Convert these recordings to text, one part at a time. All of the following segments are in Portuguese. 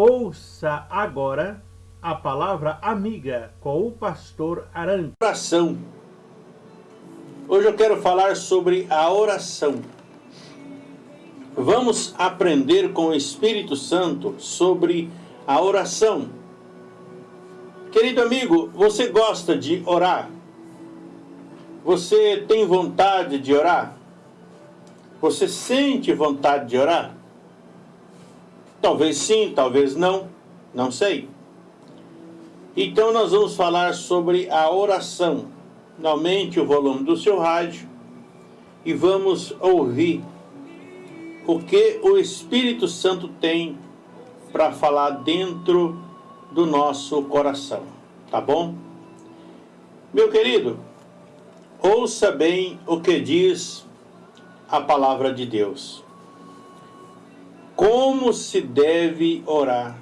Ouça agora a palavra amiga com o pastor Aran. Oração. Hoje eu quero falar sobre a oração. Vamos aprender com o Espírito Santo sobre a oração. Querido amigo, você gosta de orar? Você tem vontade de orar? Você sente vontade de orar? Talvez sim, talvez não, não sei. Então nós vamos falar sobre a oração. Aumente o volume do seu rádio e vamos ouvir o que o Espírito Santo tem para falar dentro do nosso coração, tá bom? Meu querido, ouça bem o que diz a palavra de Deus. Como se deve orar?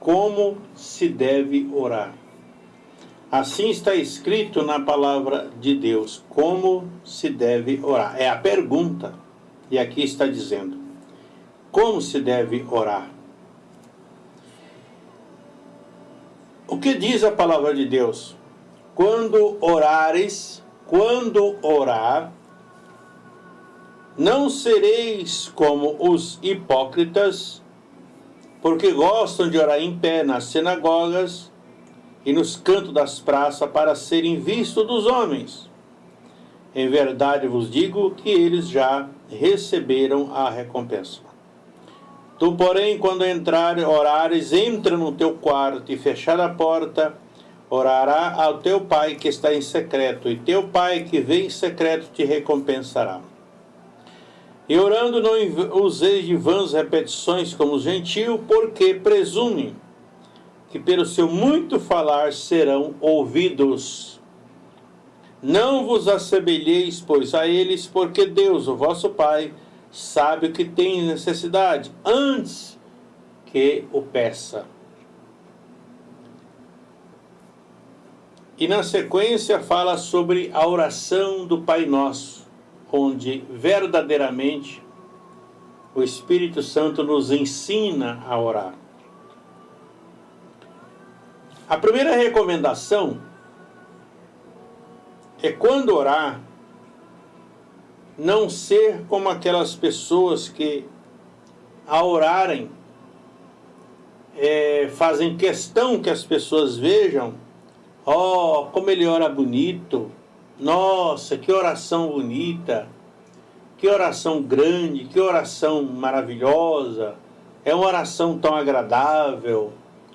Como se deve orar? Assim está escrito na palavra de Deus. Como se deve orar? É a pergunta. E aqui está dizendo: Como se deve orar? O que diz a palavra de Deus? Quando orares, quando orar, não sereis como os hipócritas, porque gostam de orar em pé nas sinagogas e nos cantos das praças para serem vistos dos homens. Em verdade vos digo que eles já receberam a recompensa. Tu, porém, quando entrar, orares, entra no teu quarto e fechada a porta, orará ao teu pai que está em secreto, e teu pai que vem em secreto te recompensará. E orando não useis de vãs repetições como os gentios, porque presumem que pelo seu muito falar serão ouvidos. Não vos assemelheis, pois, a eles, porque Deus, o vosso Pai, sabe o que tem necessidade, antes que o peça. E na sequência fala sobre a oração do Pai Nosso onde verdadeiramente o Espírito Santo nos ensina a orar. A primeira recomendação é quando orar, não ser como aquelas pessoas que, ao orarem, é, fazem questão que as pessoas vejam, ó, oh, como ele ora bonito, nossa, que oração bonita, que oração grande, que oração maravilhosa, é uma oração tão agradável,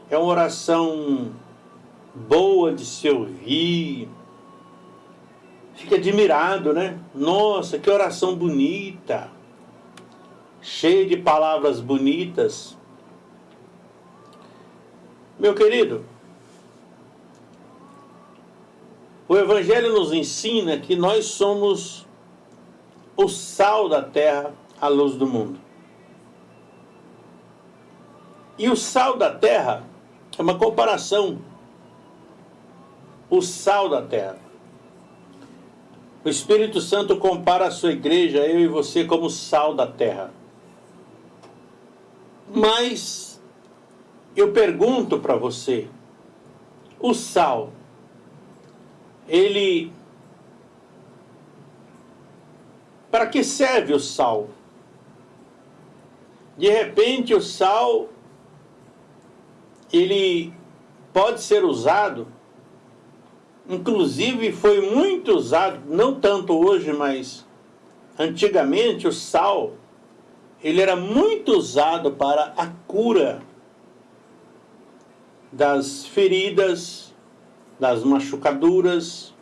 é uma oração boa de se ouvir. Fica admirado, né? Nossa, que oração bonita, cheia de palavras bonitas. Meu querido, O Evangelho nos ensina que nós somos o sal da terra, a luz do mundo. E o sal da terra é uma comparação. O sal da terra. O Espírito Santo compara a sua igreja, eu e você, como sal da terra. Mas eu pergunto para você: o sal ele para que serve o sal? De repente o sal ele pode ser usado, inclusive foi muito usado, não tanto hoje, mas antigamente o sal ele era muito usado para a cura das feridas, das machucaduras.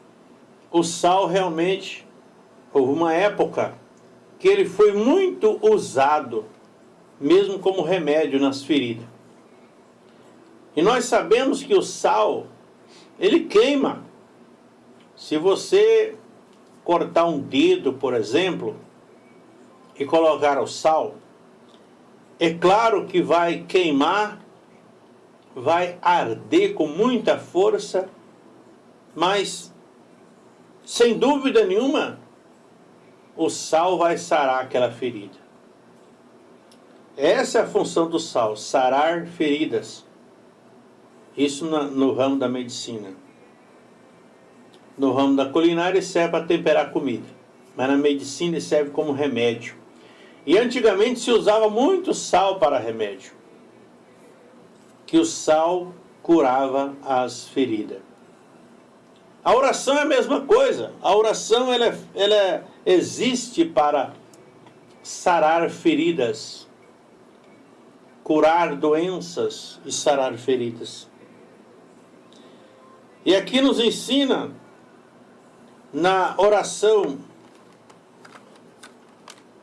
O sal realmente, houve uma época que ele foi muito usado, mesmo como remédio nas feridas. E nós sabemos que o sal, ele queima. Se você cortar um dedo, por exemplo, e colocar o sal, é claro que vai queimar, vai arder com muita força mas, sem dúvida nenhuma, o sal vai sarar aquela ferida. Essa é a função do sal, sarar feridas. Isso no ramo da medicina. No ramo da culinária serve para temperar comida, mas na medicina serve como remédio. E antigamente se usava muito sal para remédio, que o sal curava as feridas. A oração é a mesma coisa. A oração ela, ela existe para sarar feridas, curar doenças e sarar feridas. E aqui nos ensina na oração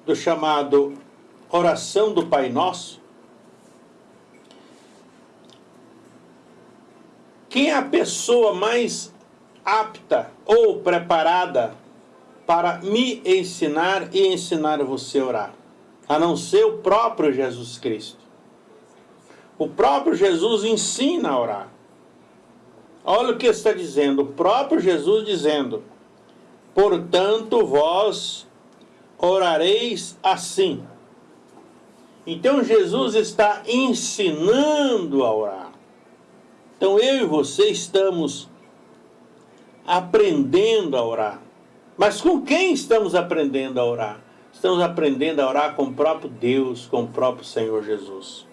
do chamado oração do Pai Nosso, quem é a pessoa mais apta ou preparada para me ensinar e ensinar você a orar, a não ser o próprio Jesus Cristo. O próprio Jesus ensina a orar. Olha o que está dizendo, o próprio Jesus dizendo: Portanto, vós orareis assim. Então, Jesus está ensinando a orar. Então, eu e você estamos aprendendo a orar. Mas com quem estamos aprendendo a orar? Estamos aprendendo a orar com o próprio Deus, com o próprio Senhor Jesus.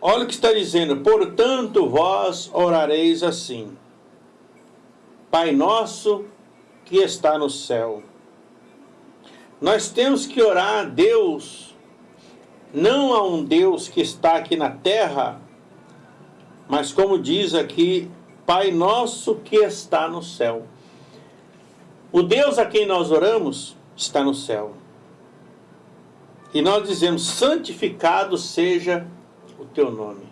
Olha o que está dizendo: portanto, vós orareis assim: Pai nosso que está no céu. Nós temos que orar a Deus, não a um Deus que está aqui na terra, mas como diz aqui Pai nosso que está no céu. O Deus a quem nós oramos está no céu. E nós dizemos: santificado seja o teu nome.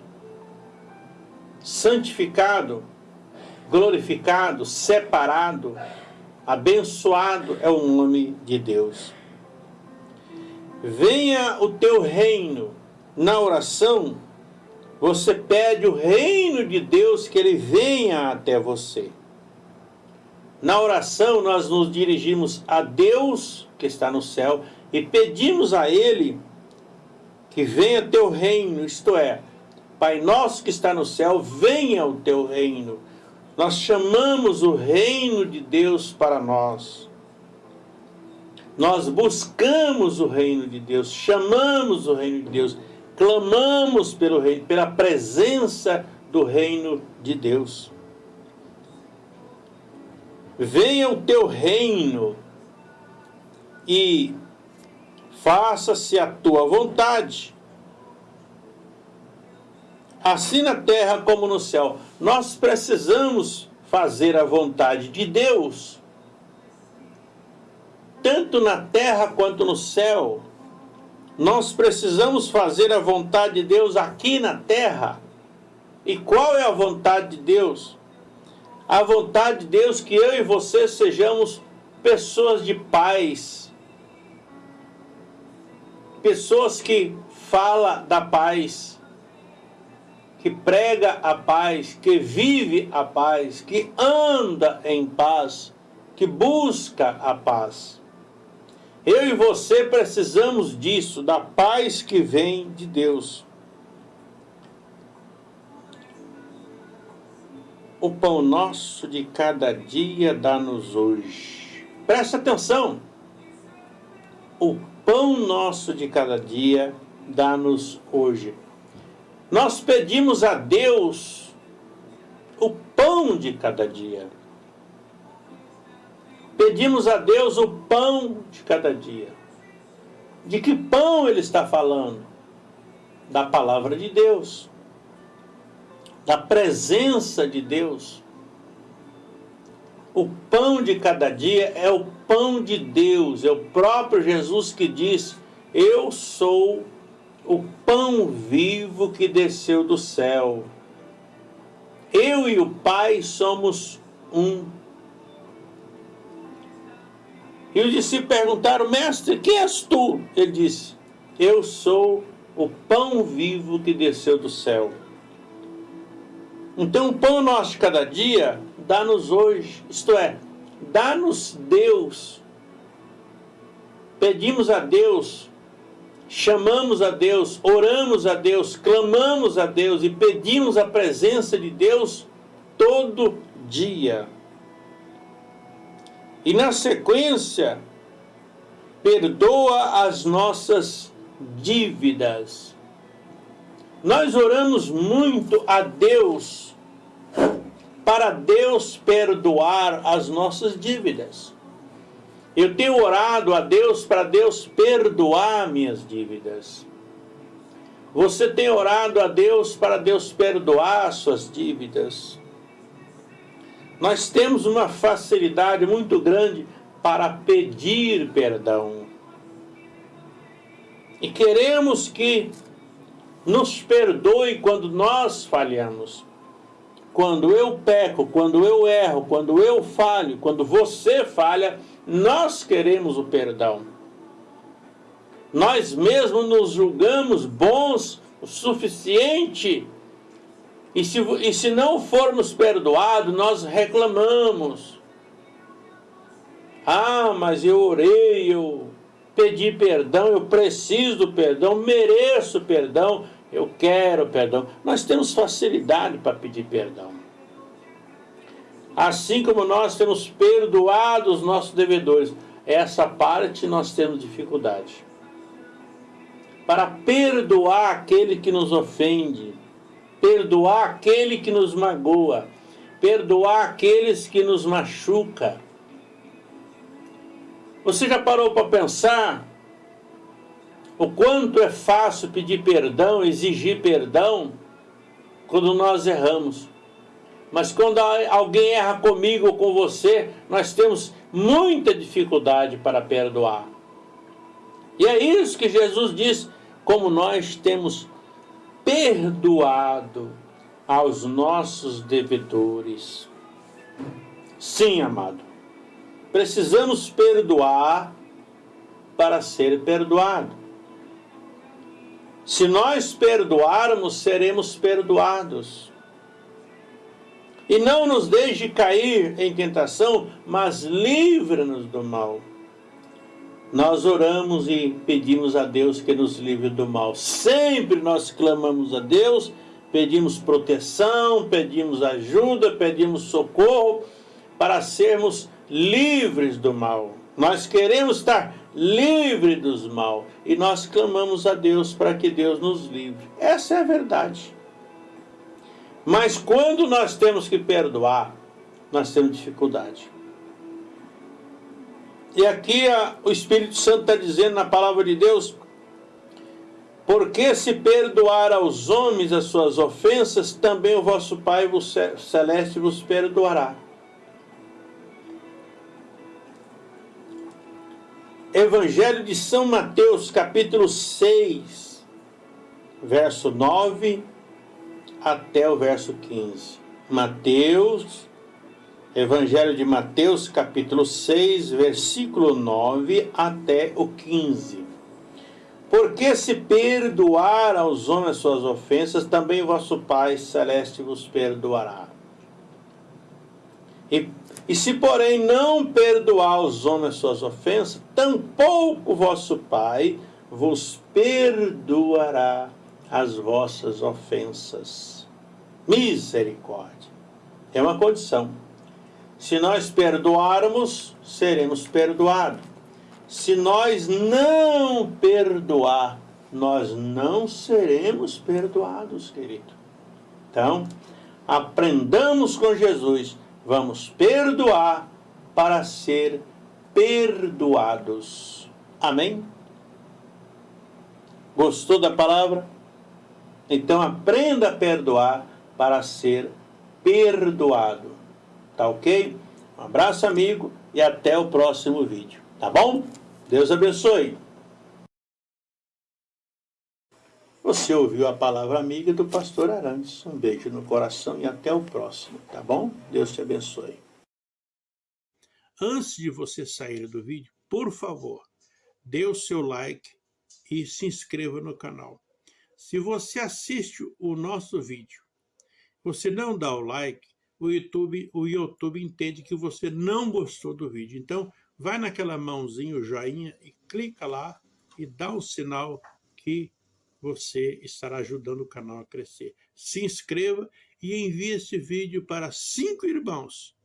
Santificado, glorificado, separado, abençoado é o nome de Deus. Venha o teu reino na oração você pede o reino de Deus que ele venha até você. Na oração, nós nos dirigimos a Deus que está no céu e pedimos a Ele que venha teu reino, isto é, Pai nosso que está no céu, venha o teu reino. Nós chamamos o reino de Deus para nós. Nós buscamos o reino de Deus, chamamos o reino de Deus clamamos pelo reino, pela presença do reino de Deus. Venha o teu reino e faça-se a tua vontade, assim na terra como no céu. Nós precisamos fazer a vontade de Deus, tanto na terra quanto no céu. Nós precisamos fazer a vontade de Deus aqui na terra. E qual é a vontade de Deus? A vontade de Deus que eu e você sejamos pessoas de paz. Pessoas que fala da paz, que prega a paz, que vive a paz, que anda em paz, que busca a paz. Eu e você precisamos disso, da paz que vem de Deus. O pão nosso de cada dia dá-nos hoje. Presta atenção. O pão nosso de cada dia dá-nos hoje. Nós pedimos a Deus o pão de cada dia. Pedimos a Deus o pão de cada dia. De que pão ele está falando? Da palavra de Deus, da presença de Deus. O pão de cada dia é o pão de Deus, é o próprio Jesus que diz: Eu sou o pão vivo que desceu do céu. Eu e o Pai somos um e os discípulos perguntaram, mestre, quem és tu? Ele disse, eu sou o pão vivo que desceu do céu. Então o pão nosso de cada dia, dá-nos hoje, isto é, dá-nos Deus. Pedimos a Deus chamamos a Deus, oramos a Deus, clamamos a Deus e pedimos a presença de Deus todo dia. E na sequência, perdoa as nossas dívidas. Nós oramos muito a Deus para Deus perdoar as nossas dívidas. Eu tenho orado a Deus para Deus perdoar minhas dívidas. Você tem orado a Deus para Deus perdoar suas dívidas. Nós temos uma facilidade muito grande para pedir perdão. E queremos que nos perdoe quando nós falhamos. Quando eu peco, quando eu erro, quando eu falho, quando você falha, nós queremos o perdão. Nós mesmos nos julgamos bons o suficiente. E se, e se não formos perdoados, nós reclamamos. Ah, mas eu orei, eu pedi perdão, eu preciso do perdão, mereço perdão, eu quero perdão. Nós temos facilidade para pedir perdão. Assim como nós temos perdoado os nossos devedores, essa parte nós temos dificuldade. Para perdoar aquele que nos ofende, perdoar aquele que nos magoa, perdoar aqueles que nos machuca. Você já parou para pensar o quanto é fácil pedir perdão, exigir perdão, quando nós erramos. Mas quando alguém erra comigo ou com você, nós temos muita dificuldade para perdoar. E é isso que Jesus diz, como nós temos perdoado aos nossos devedores. Sim, amado. Precisamos perdoar para ser perdoado. Se nós perdoarmos, seremos perdoados. E não nos deixe cair em tentação, mas livra-nos do mal. Nós oramos e pedimos a Deus que nos livre do mal. Sempre nós clamamos a Deus, pedimos proteção, pedimos ajuda, pedimos socorro para sermos livres do mal. Nós queremos estar livres dos mal e nós clamamos a Deus para que Deus nos livre. Essa é a verdade. Mas quando nós temos que perdoar, nós temos dificuldade. E aqui a, o Espírito Santo está dizendo na palavra de Deus, porque se perdoar aos homens as suas ofensas, também o vosso Pai vos, celeste vos perdoará. Evangelho de São Mateus, capítulo 6, verso 9 até o verso 15. Mateus, Evangelho de Mateus, capítulo 6, versículo 9 até o 15. Porque se perdoar aos homens suas ofensas, também vosso Pai celeste vos perdoará. E, e se, porém, não perdoar aos homens suas ofensas, tampouco vosso Pai vos perdoará as vossas ofensas. Misericórdia. É uma condição. Se nós perdoarmos, seremos perdoados. Se nós não perdoar, nós não seremos perdoados, querido. Então, aprendamos com Jesus. Vamos perdoar para ser perdoados. Amém? Gostou da palavra? Então aprenda a perdoar para ser perdoado. Tá ok? Um abraço, amigo, e até o próximo vídeo. Tá bom? Deus abençoe. Você ouviu a palavra amiga do pastor Arantes. Um beijo no coração e até o próximo, tá bom? Deus te abençoe. Antes de você sair do vídeo, por favor, dê o seu like e se inscreva no canal. Se você assiste o nosso vídeo, você não dá o like, o YouTube, o YouTube entende que você não gostou do vídeo. Então, vai naquela mãozinha, o joinha, e clica lá e dá o sinal que você estará ajudando o canal a crescer. Se inscreva e envie esse vídeo para cinco irmãos,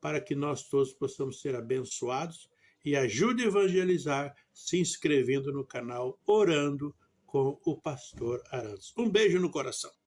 para que nós todos possamos ser abençoados e ajude a evangelizar se inscrevendo no canal Orando com o Pastor Arantes. Um beijo no coração.